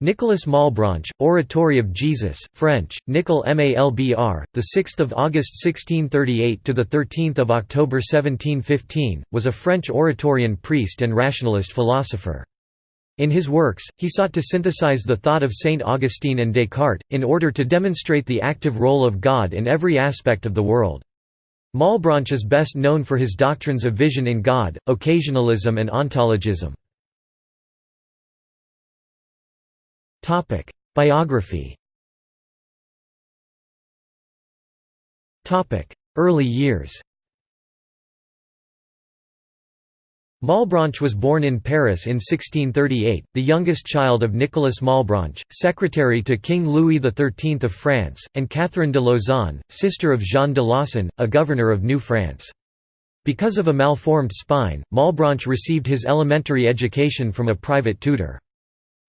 Nicolas Malebranche, Oratory of Jesus, French, Nicol Malbr, the 6th of August 1638 to the 13th of October 1715, was a French Oratorian priest and rationalist philosopher. In his works, he sought to synthesize the thought of Saint Augustine and Descartes, in order to demonstrate the active role of God in every aspect of the world. Malebranche is best known for his doctrines of vision in God, occasionalism and ontologism. Biography Topic: Early years Malebranche was born in Paris in 1638, the youngest child of Nicolas Malebranche, secretary to King Louis XIII of France, and Catherine de Lauzon, sister of Jean de Lauzon, a governor of New France. Because of a malformed spine, Malebranche received his elementary education from a private tutor.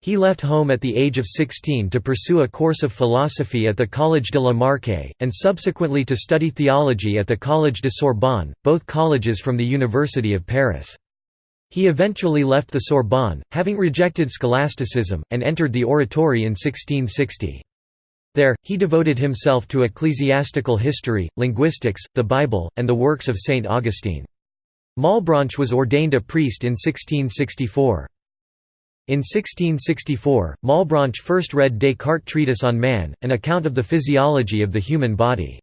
He left home at the age of 16 to pursue a course of philosophy at the Collège de la Marque, and subsequently to study theology at the Collège de Sorbonne, both colleges from the University of Paris. He eventually left the Sorbonne, having rejected scholasticism, and entered the Oratory in 1660. There, he devoted himself to ecclesiastical history, linguistics, the Bible, and the works of Saint Augustine. Malebranche was ordained a priest in 1664. In 1664, Malebranche first read Descartes' Treatise on Man, an account of the physiology of the human body.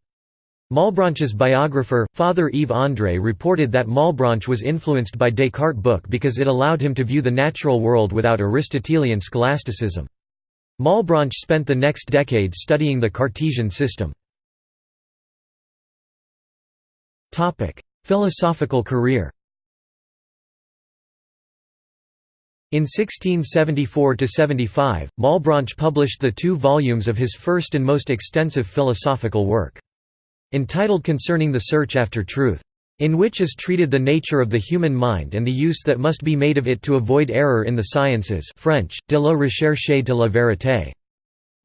Malebranche's biographer, Father Yves André reported that Malebranche was influenced by Descartes' book because it allowed him to view the natural world without Aristotelian scholasticism. Malebranche spent the next decades studying the Cartesian system. Philosophical career In 1674–75, Malebranche published the two volumes of his first and most extensive philosophical work. Entitled Concerning the Search After Truth. In which is treated the nature of the human mind and the use that must be made of it to avoid error in the sciences French, de la recherche de la vérité.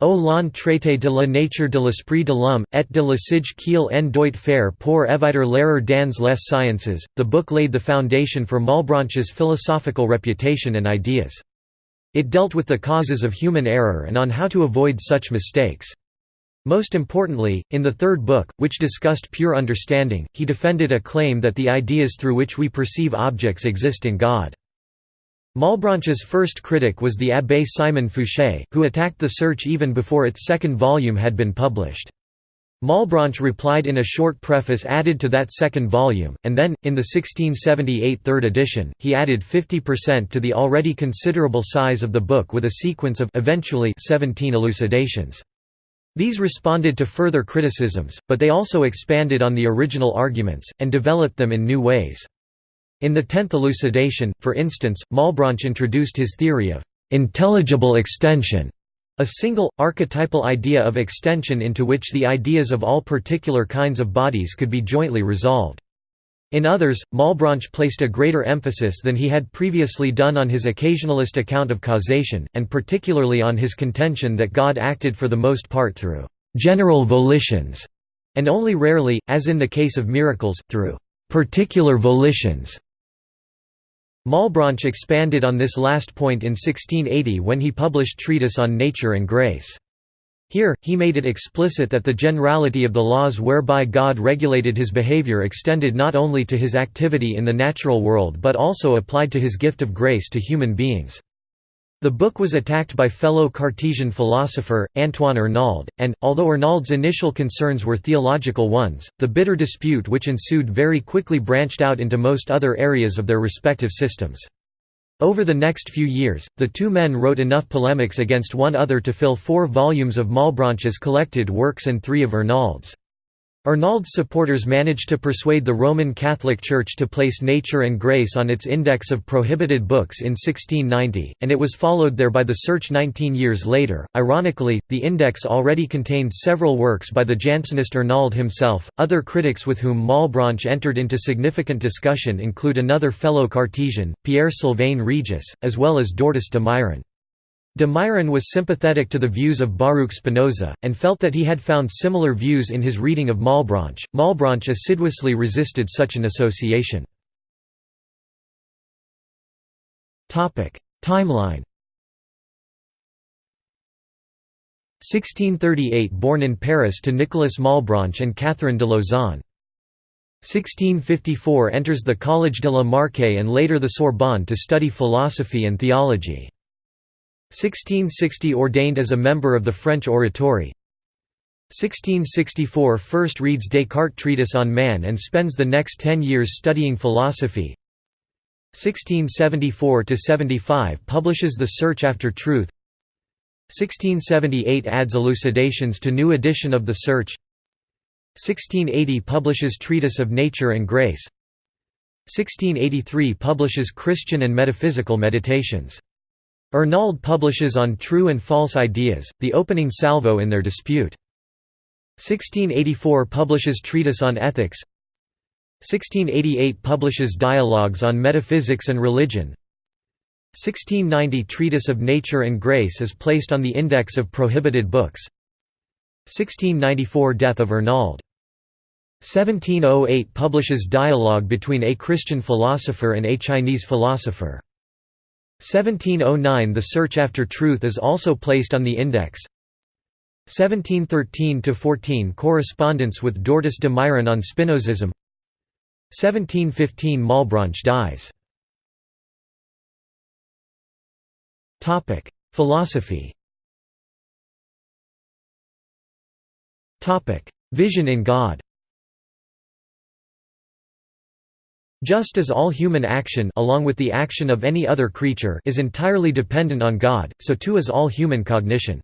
Au long traité de la nature de l'esprit de l'homme, et de l'usage qu'il en doit faire pour éviter l'erreur dans les sciences, the book laid the foundation for Malebranche's philosophical reputation and ideas. It dealt with the causes of human error and on how to avoid such mistakes. Most importantly, in the third book, which discussed pure understanding, he defended a claim that the ideas through which we perceive objects exist in God. Malebranche's first critic was the Abbé Simon Foucher, who attacked the search even before its second volume had been published. Malebranche replied in a short preface added to that second volume, and then, in the 1678 third edition, he added 50% to the already considerable size of the book with a sequence of eventually 17 elucidations. These responded to further criticisms, but they also expanded on the original arguments, and developed them in new ways. In the tenth elucidation, for instance, Malebranche introduced his theory of «intelligible extension», a single, archetypal idea of extension into which the ideas of all particular kinds of bodies could be jointly resolved. In others, Malebranche placed a greater emphasis than he had previously done on his occasionalist account of causation, and particularly on his contention that God acted for the most part through «general volitions», and only rarely, as in the case of miracles, through «particular volitions». Malebranche expanded on this last point in 1680 when he published Treatise on Nature and Grace. Here, he made it explicit that the generality of the laws whereby God regulated his behavior extended not only to his activity in the natural world but also applied to his gift of grace to human beings. The book was attacked by fellow Cartesian philosopher, Antoine Arnauld, and, although Arnauld's initial concerns were theological ones, the bitter dispute which ensued very quickly branched out into most other areas of their respective systems. Over the next few years, the two men wrote enough polemics against one other to fill four volumes of Malebranche's collected works and three of Arnauld's. Arnauld's supporters managed to persuade the Roman Catholic Church to place Nature and Grace on its index of prohibited books in 1690, and it was followed there by the search 19 years later. Ironically, the index already contained several works by the Jansenist Arnauld himself. Other critics with whom Malebranche entered into significant discussion include another fellow Cartesian, Pierre Sylvain Regis, as well as Dortous de Mairan. De Mairan was sympathetic to the views of Baruch Spinoza, and felt that he had found similar views in his reading of Malebranche. Malebranche assiduously resisted such an association. Timeline 1638 – Born in Paris to Nicolas Malebranche and Catherine de Lauzon 1654 – Enters the Collège de la Marque and later the Sorbonne to study philosophy and theology 1660 – Ordained as a member of the French Oratory. 1664 – First reads Descartes' treatise on man and spends the next ten years studying philosophy. 1674–75 publishes The Search After Truth. 1678 adds elucidations to new edition of The Search. 1680 publishes Treatise of Nature and Grace. 1683 publishes Christian and Metaphysical Meditations. Arnauld publishes On True and False Ideas, the opening salvo in their dispute. 1684 publishes Treatise on Ethics. 1688 publishes Dialogues on Metaphysics and Religion. 1690 Treatise of Nature and Grace is placed on the Index of Prohibited Books. 1694 Death of Arnauld. 1708 publishes Dialogue between a Christian philosopher and a Chinese philosopher 1709 The Search After Truth is also placed on the Index. 1713–14 Correspondence with Dortous de Mairan on Spinozism. 1715 Malebranche dies. Philosophy. Vision in God Just as all human action along with the action of any other creature is entirely dependent on God, so too is all human cognition.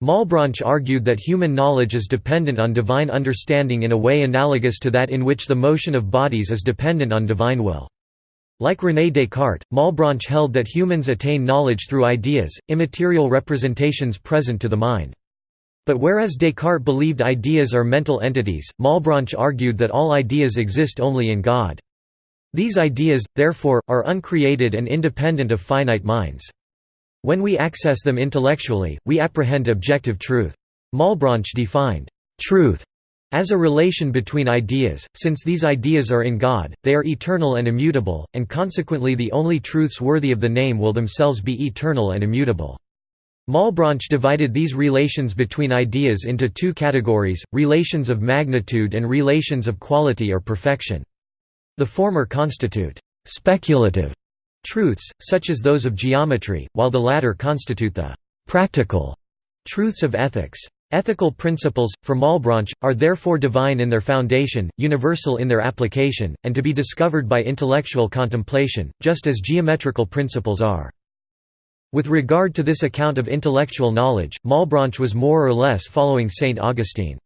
Malebranche argued that human knowledge is dependent on divine understanding in a way analogous to that in which the motion of bodies is dependent on divine will. Like René Descartes, Malebranche held that humans attain knowledge through ideas, immaterial representations present to the mind. But whereas Descartes believed ideas are mental entities, Malebranche argued that all ideas exist only in God. These ideas, therefore, are uncreated and independent of finite minds. When we access them intellectually, we apprehend objective truth. Malebranche defined truth as a relation between ideas, since these ideas are in God, they are eternal and immutable, and consequently the only truths worthy of the name will themselves be eternal and immutable. Malebranche divided these relations between ideas into two categories, relations of magnitude and relations of quality or perfection. The former constitute speculative truths, such as those of geometry, while the latter constitute the «practical» truths of ethics. Ethical principles, for Malebranche, are therefore divine in their foundation, universal in their application, and to be discovered by intellectual contemplation, just as geometrical principles are. With regard to this account of intellectual knowledge, Malebranche was more or less following Saint Augustine.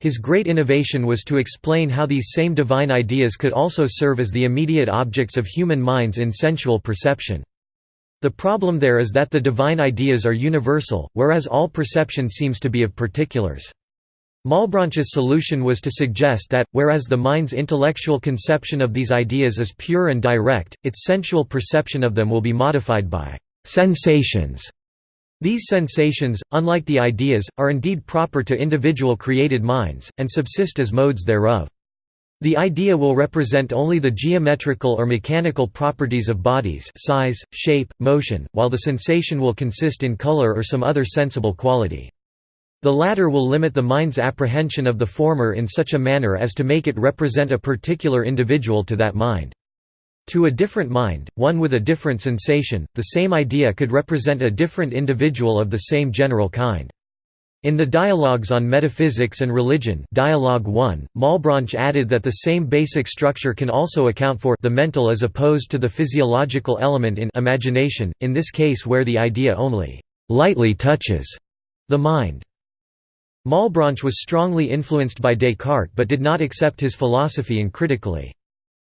His great innovation was to explain how these same divine ideas could also serve as the immediate objects of human minds in sensual perception. The problem there is that the divine ideas are universal, whereas all perception seems to be of particulars. Malebranche's solution was to suggest that, whereas the mind's intellectual conception of these ideas is pure and direct, its sensual perception of them will be modified by «sensations» These sensations, unlike the ideas, are indeed proper to individual created minds, and subsist as modes thereof. The idea will represent only the geometrical or mechanical properties of bodies size, shape, motion, while the sensation will consist in color or some other sensible quality. The latter will limit the mind's apprehension of the former in such a manner as to make it represent a particular individual to that mind. To a different mind, one with a different sensation, the same idea could represent a different individual of the same general kind. In the Dialogues on Metaphysics and Religion Dialogue 1, Malebranche added that the same basic structure can also account for the mental as opposed to the physiological element in imagination, in this case where the idea only «lightly touches» the mind. Malebranche was strongly influenced by Descartes but did not accept his philosophy uncritically.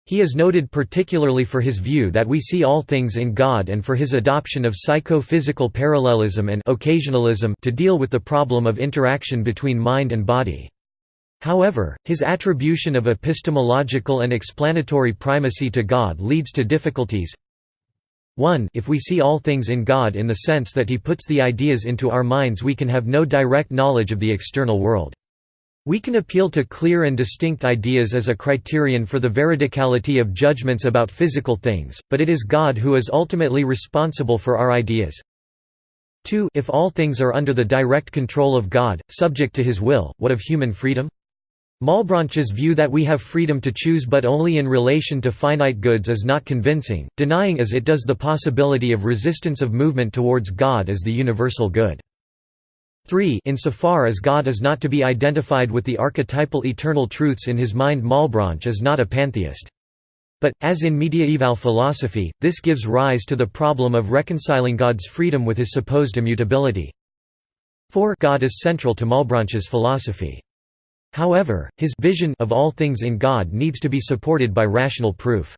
He is noted particularly for his view that we see all things in God and for his adoption of psycho-physical parallelism and occasionalism to deal with the problem of interaction between mind and body. However, his attribution of epistemological and explanatory primacy to God leads to difficulties. 1 If we see all things in God in the sense that he puts the ideas into our minds we can have no direct knowledge of the external world. We can appeal to clear and distinct ideas as a criterion for the veridicality of judgments about physical things, but it is God who is ultimately responsible for our ideas. 2 If all things are under the direct control of God, subject to his will, what of human freedom? Malebranche's view that we have freedom to choose but only in relation to finite goods is not convincing, denying as it does the possibility of resistance of movement towards God as the universal good. 3 Insofar as God is not to be identified with the archetypal eternal truths in his mind Malebranche is not a pantheist. But, as in mediaeval philosophy, this gives rise to the problem of reconciling God's freedom with his supposed immutability. 4 God is central to Malebranche's philosophy. However, his vision of all things in God needs to be supported by rational proof.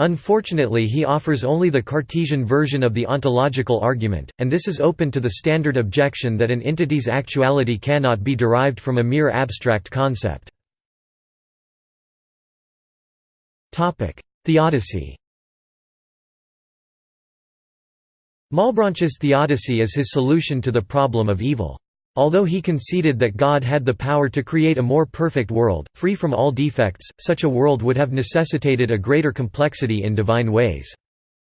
Unfortunately he offers only the Cartesian version of the ontological argument, and this is open to the standard objection that an entity's actuality cannot be derived from a mere abstract concept. Theodicy Malebranche's theodicy is his solution to the problem of evil. Although he conceded that God had the power to create a more perfect world, free from all defects, such a world would have necessitated a greater complexity in divine ways.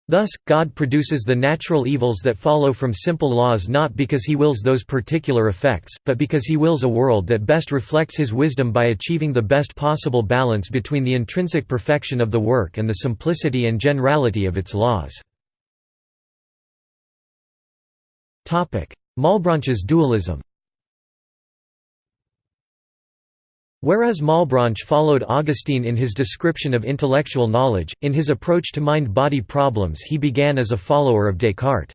Thus, God produces the natural evils that follow from simple laws not because he wills those particular effects, but because he wills a world that best reflects his wisdom by achieving the best possible balance between the intrinsic perfection of the work and the simplicity and generality of its laws. Malebranche's dualism Whereas Malebranche followed Augustine in his description of intellectual knowledge, in his approach to mind-body problems he began as a follower of Descartes.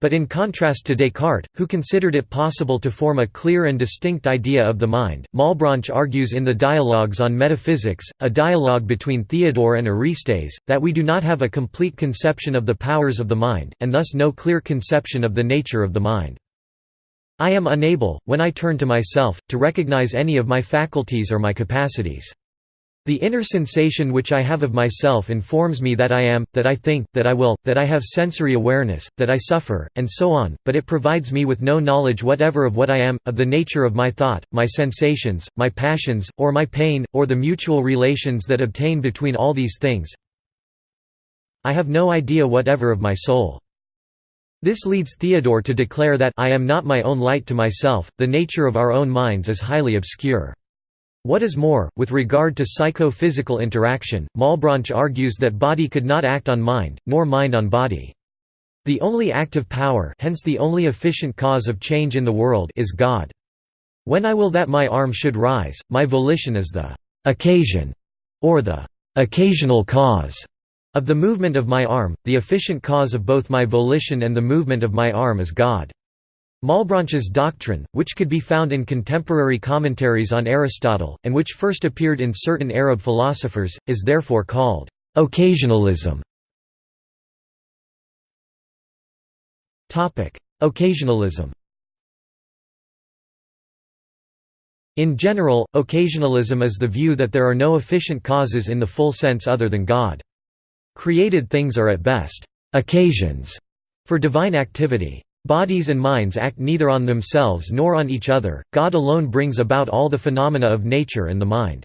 But in contrast to Descartes, who considered it possible to form a clear and distinct idea of the mind, Malebranche argues in the Dialogues on Metaphysics, a dialogue between Theodore and Aristes, that we do not have a complete conception of the powers of the mind, and thus no clear conception of the nature of the mind. I am unable, when I turn to myself, to recognize any of my faculties or my capacities. The inner sensation which I have of myself informs me that I am, that I think, that I will, that I have sensory awareness, that I suffer, and so on, but it provides me with no knowledge whatever of what I am, of the nature of my thought, my sensations, my passions, or my pain, or the mutual relations that obtain between all these things. I have no idea whatever of my soul. This leads Theodore to declare that I am not my own light to myself, the nature of our own minds is highly obscure. What is more, with regard to psycho-physical interaction, Malebranche argues that body could not act on mind, nor mind on body. The only active power hence the only efficient cause of change in the world is God. When I will that my arm should rise, my volition is the «occasion» or the «occasional cause» of the movement of my arm, the efficient cause of both my volition and the movement of my arm is God. Malebranche's doctrine, which could be found in contemporary commentaries on Aristotle, and which first appeared in certain Arab philosophers, is therefore called occasionalism. Occasionalism In general, occasionalism is the view that there are no efficient causes in the full sense other than God. Created things are at best occasions for divine activity. Bodies and minds act neither on themselves nor on each other, God alone brings about all the phenomena of nature and the mind.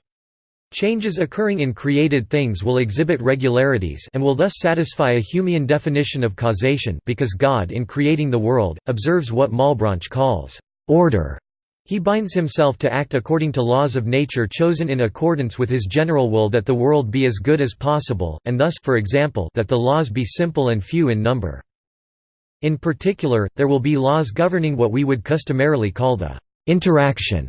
Changes occurring in created things will exhibit regularities and will thus satisfy a Humean definition of causation because God in creating the world, observes what Malebranche calls order. He binds himself to act according to laws of nature chosen in accordance with his general will that the world be as good as possible, and thus for example, that the laws be simple and few in number. In particular, there will be laws governing what we would customarily call the interaction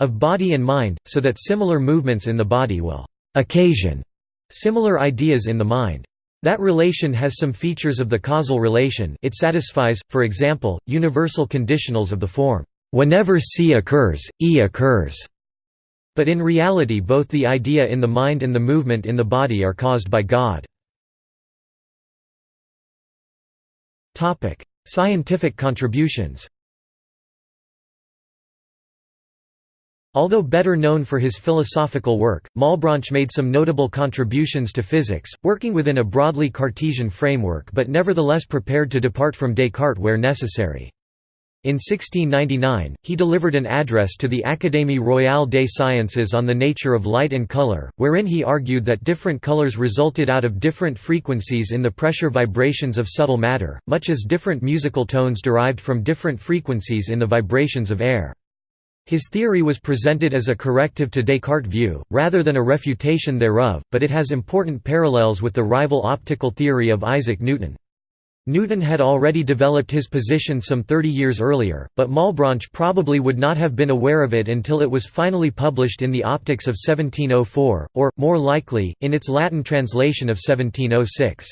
of body and mind, so that similar movements in the body will occasion similar ideas in the mind. That relation has some features of the causal relation it satisfies, for example, universal conditionals of the form, "...whenever C occurs, E occurs." But in reality both the idea in the mind and the movement in the body are caused by God. Scientific contributions Although better known for his philosophical work, Malebranche made some notable contributions to physics, working within a broadly Cartesian framework but nevertheless prepared to depart from Descartes where necessary. In 1699, he delivered an address to the Académie royale des sciences on the nature of light and color, wherein he argued that different colors resulted out of different frequencies in the pressure vibrations of subtle matter, much as different musical tones derived from different frequencies in the vibrations of air. His theory was presented as a corrective to Descartes' view, rather than a refutation thereof, but it has important parallels with the rival optical theory of Isaac Newton. Newton had already developed his position some 30 years earlier, but Malebranche probably would not have been aware of it until it was finally published in the Optics of 1704, or, more likely, in its Latin translation of 1706.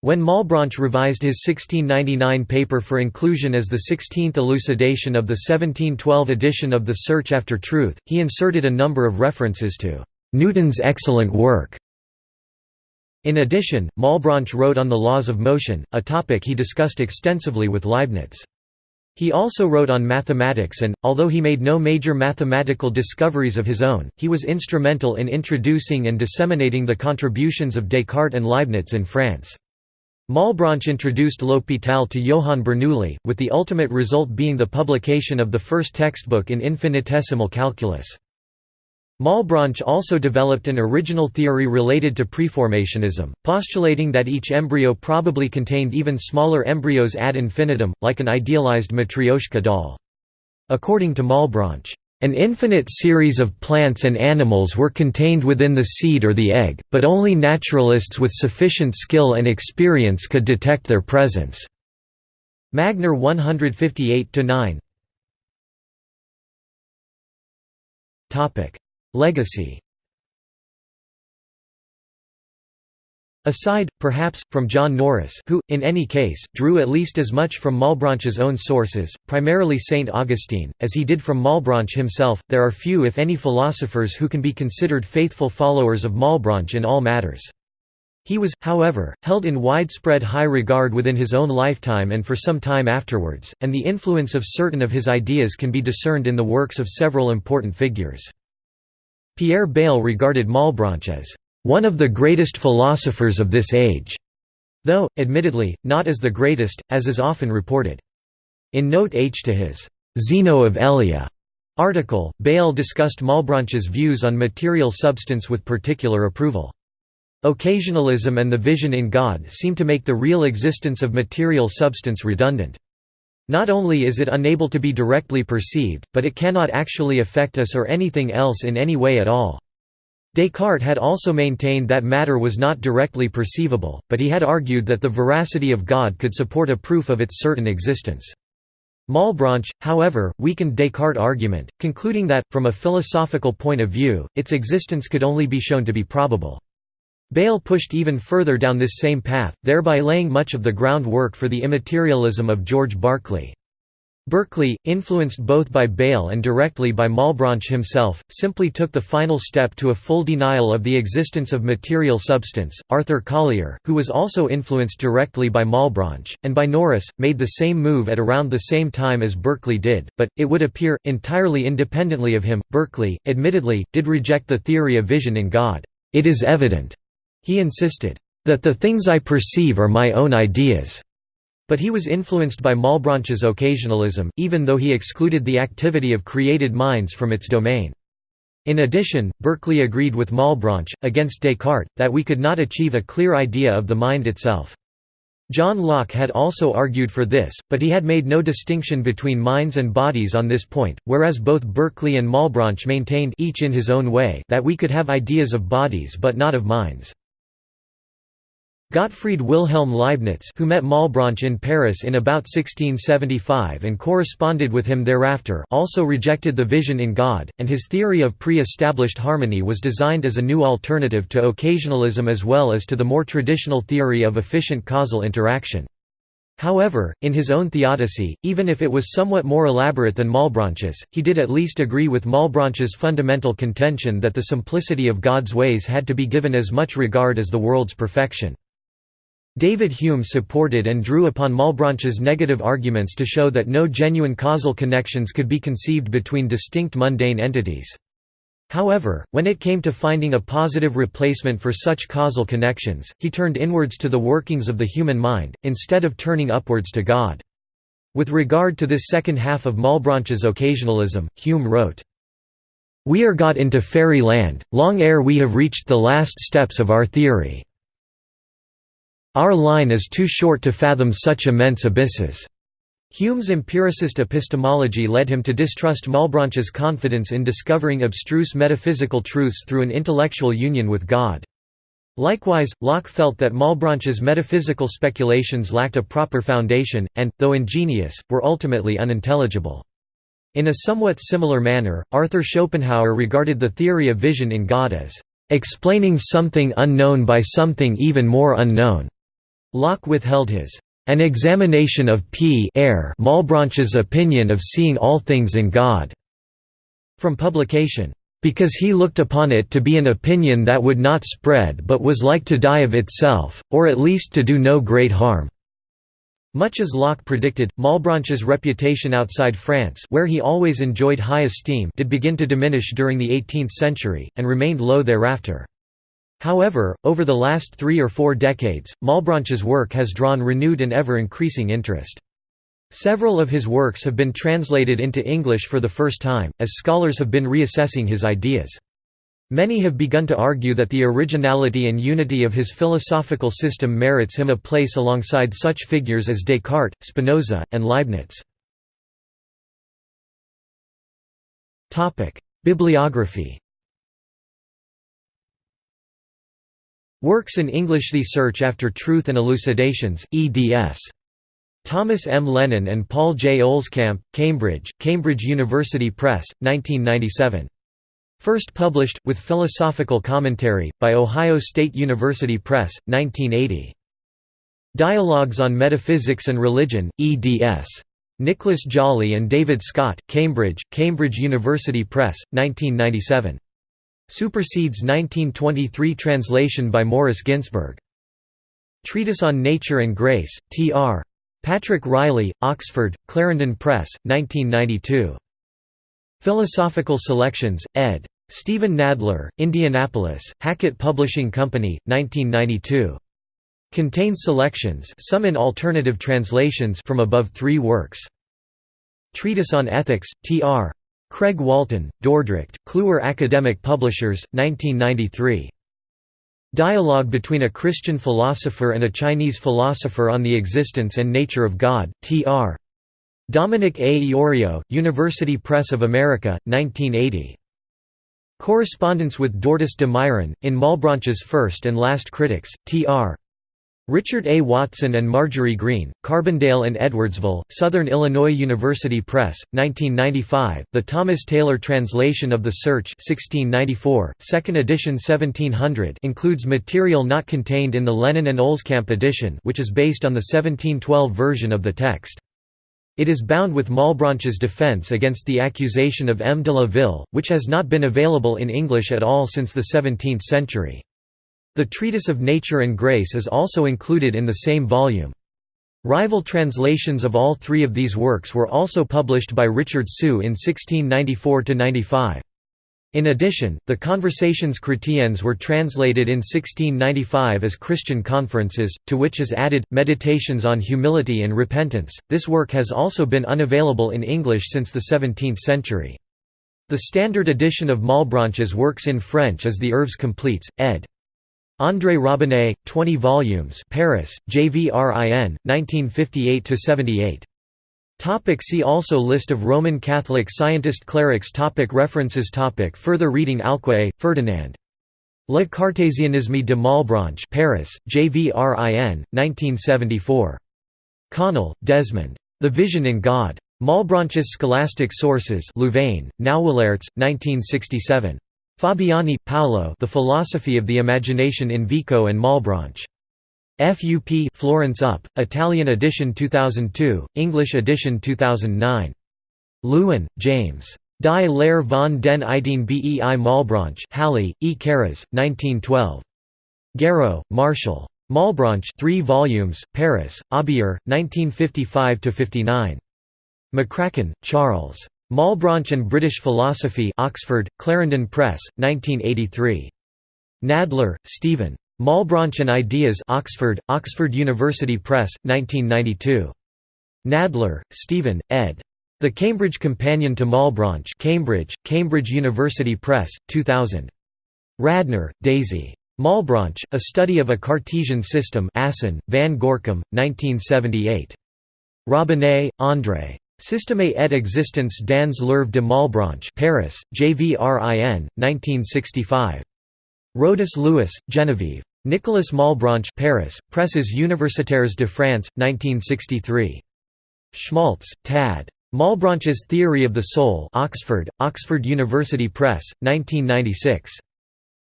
When Malebranche revised his 1699 paper for inclusion as the 16th elucidation of the 1712 edition of The Search After Truth, he inserted a number of references to Newton's excellent work in addition, Malebranche wrote on the laws of motion, a topic he discussed extensively with Leibniz. He also wrote on mathematics and, although he made no major mathematical discoveries of his own, he was instrumental in introducing and disseminating the contributions of Descartes and Leibniz in France. Malebranche introduced L'Hôpital to Johann Bernoulli, with the ultimate result being the publication of the first textbook in infinitesimal calculus. Malebranche also developed an original theory related to preformationism, postulating that each embryo probably contained even smaller embryos ad infinitum, like an idealized Matryoshka doll. According to Malebranche, an infinite series of plants and animals were contained within the seed or the egg, but only naturalists with sufficient skill and experience could detect their presence. Magner 158–9 Legacy Aside, perhaps, from John Norris who, in any case, drew at least as much from Malebranche's own sources, primarily St. Augustine, as he did from Malebranche himself, there are few if any philosophers who can be considered faithful followers of Malebranche in all matters. He was, however, held in widespread high regard within his own lifetime and for some time afterwards, and the influence of certain of his ideas can be discerned in the works of several important figures. Pierre Bayle regarded Malebranche as one of the greatest philosophers of this age, though, admittedly, not as the greatest, as is often reported. In Note H to his Zeno of Elea article, Bayle discussed Malebranche's views on material substance with particular approval. Occasionalism and the vision in God seem to make the real existence of material substance redundant. Not only is it unable to be directly perceived, but it cannot actually affect us or anything else in any way at all. Descartes had also maintained that matter was not directly perceivable, but he had argued that the veracity of God could support a proof of its certain existence. Malebranche, however, weakened Descartes' argument, concluding that, from a philosophical point of view, its existence could only be shown to be probable. Bayle pushed even further down this same path, thereby laying much of the groundwork for the immaterialism of George Berkeley. Berkeley, influenced both by Bayle and directly by Malebranche himself, simply took the final step to a full denial of the existence of material substance. Arthur Collier, who was also influenced directly by Malebranche, and by Norris, made the same move at around the same time as Berkeley did, but, it would appear, entirely independently of him. Berkeley, admittedly, did reject the theory of vision in God. It is evident he insisted, "...that the things I perceive are my own ideas." But he was influenced by Malebranche's occasionalism, even though he excluded the activity of created minds from its domain. In addition, Berkeley agreed with Malebranche, against Descartes, that we could not achieve a clear idea of the mind itself. John Locke had also argued for this, but he had made no distinction between minds and bodies on this point, whereas both Berkeley and Malebranche maintained each in his own way that we could have ideas of bodies but not of minds. Gottfried Wilhelm Leibniz who met Malebranche in Paris in about 1675 and corresponded with him thereafter also rejected the vision in God, and his theory of pre-established harmony was designed as a new alternative to occasionalism as well as to the more traditional theory of efficient causal interaction. However, in his own theodicy, even if it was somewhat more elaborate than Malebranche's, he did at least agree with Malebranche's fundamental contention that the simplicity of God's ways had to be given as much regard as the world's perfection. David Hume supported and drew upon Malebranche's negative arguments to show that no genuine causal connections could be conceived between distinct mundane entities. However, when it came to finding a positive replacement for such causal connections, he turned inwards to the workings of the human mind, instead of turning upwards to God. With regard to this second half of Malebranche's occasionalism, Hume wrote, We are got into fairy land, long ere we have reached the last steps of our theory. Our line is too short to fathom such immense abysses. Hume's empiricist epistemology led him to distrust Malebranche's confidence in discovering abstruse metaphysical truths through an intellectual union with God. Likewise, Locke felt that Malebranche's metaphysical speculations lacked a proper foundation, and, though ingenious, were ultimately unintelligible. In a somewhat similar manner, Arthur Schopenhauer regarded the theory of vision in God as explaining something unknown by something even more unknown. Locke withheld his an examination of P. Malebranche's opinion of seeing all things in God from publication because he looked upon it to be an opinion that would not spread but was like to die of itself, or at least to do no great harm." Much as Locke predicted, Malebranche's reputation outside France where he always enjoyed high esteem did begin to diminish during the 18th century, and remained low thereafter. However, over the last three or four decades, Malebranche's work has drawn renewed and ever-increasing interest. Several of his works have been translated into English for the first time, as scholars have been reassessing his ideas. Many have begun to argue that the originality and unity of his philosophical system merits him a place alongside such figures as Descartes, Spinoza, and Leibniz. Bibliography Works in English The Search After Truth and Elucidations, eds. Thomas M. Lennon and Paul J. Olscamp, Cambridge, Cambridge University Press, 1997. First published, with philosophical commentary, by Ohio State University Press, 1980. Dialogues on Metaphysics and Religion, eds. Nicholas Jolley and David Scott, Cambridge, Cambridge University Press, 1997. Supersedes 1923 translation by Morris Ginsberg. Treatise on Nature and Grace, T.R. Patrick Riley, Oxford, Clarendon Press, 1992. Philosophical Selections, ed. Steven Nadler, Indianapolis, Hackett Publishing Company, 1992. Contains selections some in alternative translations from above three works. Treatise on Ethics, T.R. Craig Walton, Dordrecht, Kluwer Academic Publishers, 1993. Dialogue between a Christian philosopher and a Chinese philosopher on the existence and nature of God, T.R. Dominic A. Iorio, University Press of America, 1980. Correspondence with Dortous de Mairan, in Malebranche's First and Last Critics, T.R. Richard A. Watson and Marjorie Grene, Carbondale and Edwardsville, Southern Illinois University Press, 1995, the Thomas Taylor translation of The Search 1694, second edition 1700 includes material not contained in the Lennon and Olscamp edition which is based on the 1712 version of the text. It is bound with Malebranche's defense against the accusation of M. de la Ville, which has not been available in English at all since the 17th century. The Treatise of Nature and Grace is also included in the same volume. Rival translations of all three of these works were also published by Richard Suh in 1694–95. In addition, the Conversations chrétiennes were translated in 1695 as Christian Conferences, to which is added, Meditations on Humility and Repentance. This work has also been unavailable in English since the 17th century. The standard edition of Malebranche's works in French is the Œuvres Complètes, ed. André Robinet, 20 volumes Paris, JVRIN, 1958–78. Topic see also List of Roman Catholic scientist clerics topic References topic Further reading Alquié, Ferdinand. Le Cartésianisme de Malebranche Paris, JVRIN, 1974. Connell, Desmond. The Vision in God. Malebranche's Scholastic Sources Louvain, Nauwelaerts, 1967. Fabiani, Paolo The Philosophy of the Imagination in Vico and Malebranche. FUP Florence UP, Italian edition 2002, English edition 2009. Lewin, James. Die Lehre von den Ideen bei Malebranche Halle, E. Karas, 1912. Garreau, Marshall. Malebranche 3 volumes, Paris, Aubier, 1955–59. McCracken, Charles. Malebranche and British Philosophy Oxford, Clarendon Press, 1983. Nadler, Steven. Malebranche and Ideas Oxford, Oxford University Press, 1992. Nadler, Steven, ed. The Cambridge Companion to Malebranche Cambridge, Cambridge University Press, 2000. Radner, Daisy. Malebranche, A Study of a Cartesian System Assen, Van Gorcum, 1978. Robinet, André. Système et existence dans l'œuvre de Malebranche Paris, JVRIN, 1965. Rodis-Lewis, Genevieve. Nicolas Malebranche Paris, Presses Universitaires de France, 1963. Schmaltz, Tad. Malebranche's Theory of the Soul Oxford, Oxford University Press, 1996.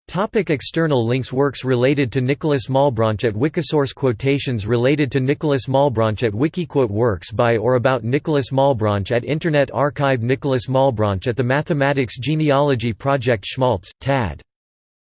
Topic external links Works related to Nicholas Malebranche at Wikisource Quotations related to Nicholas Malebranche at Wikiquote Works by or about Nicholas Malebranche at Internet Archive Nicholas Malebranche at the Mathematics Genealogy Project Schmaltz, Tad.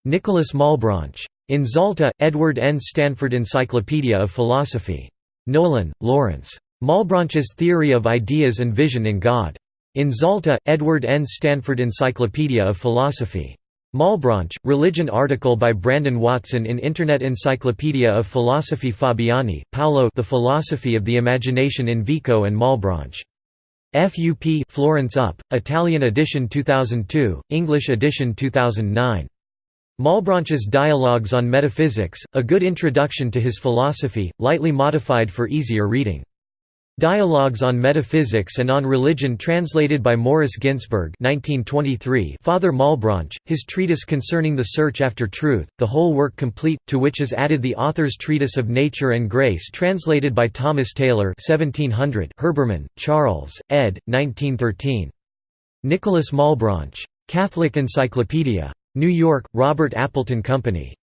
Nicholas Malebranche. In Zalta, Edward N. Stanford Encyclopedia of Philosophy. Nolan, Lawrence. Malebranche's Theory of Ideas and Vision in God. In Zalta, Edward N. Stanford Encyclopedia of Philosophy. Malebranche, religion article by Brandon Watson in Internet Encyclopedia of Philosophy Fabiani, Paolo The Philosophy of the Imagination in Vico and Malebranche. FUP Florence Up, Italian edition 2002, English edition 2009. Malebranche's Dialogues on Metaphysics, a good introduction to his philosophy, lightly modified for easier reading. Dialogues on Metaphysics and on Religion translated by Morris Ginsberg 1923 Father Malebranche, his treatise concerning the search after truth, the whole work complete, to which is added the author's treatise of Nature and Grace translated by Thomas Taylor 1700 Herbermann, Charles, ed. 1913. Nicholas Malebranche. Catholic Encyclopedia. New York, Robert Appleton Company.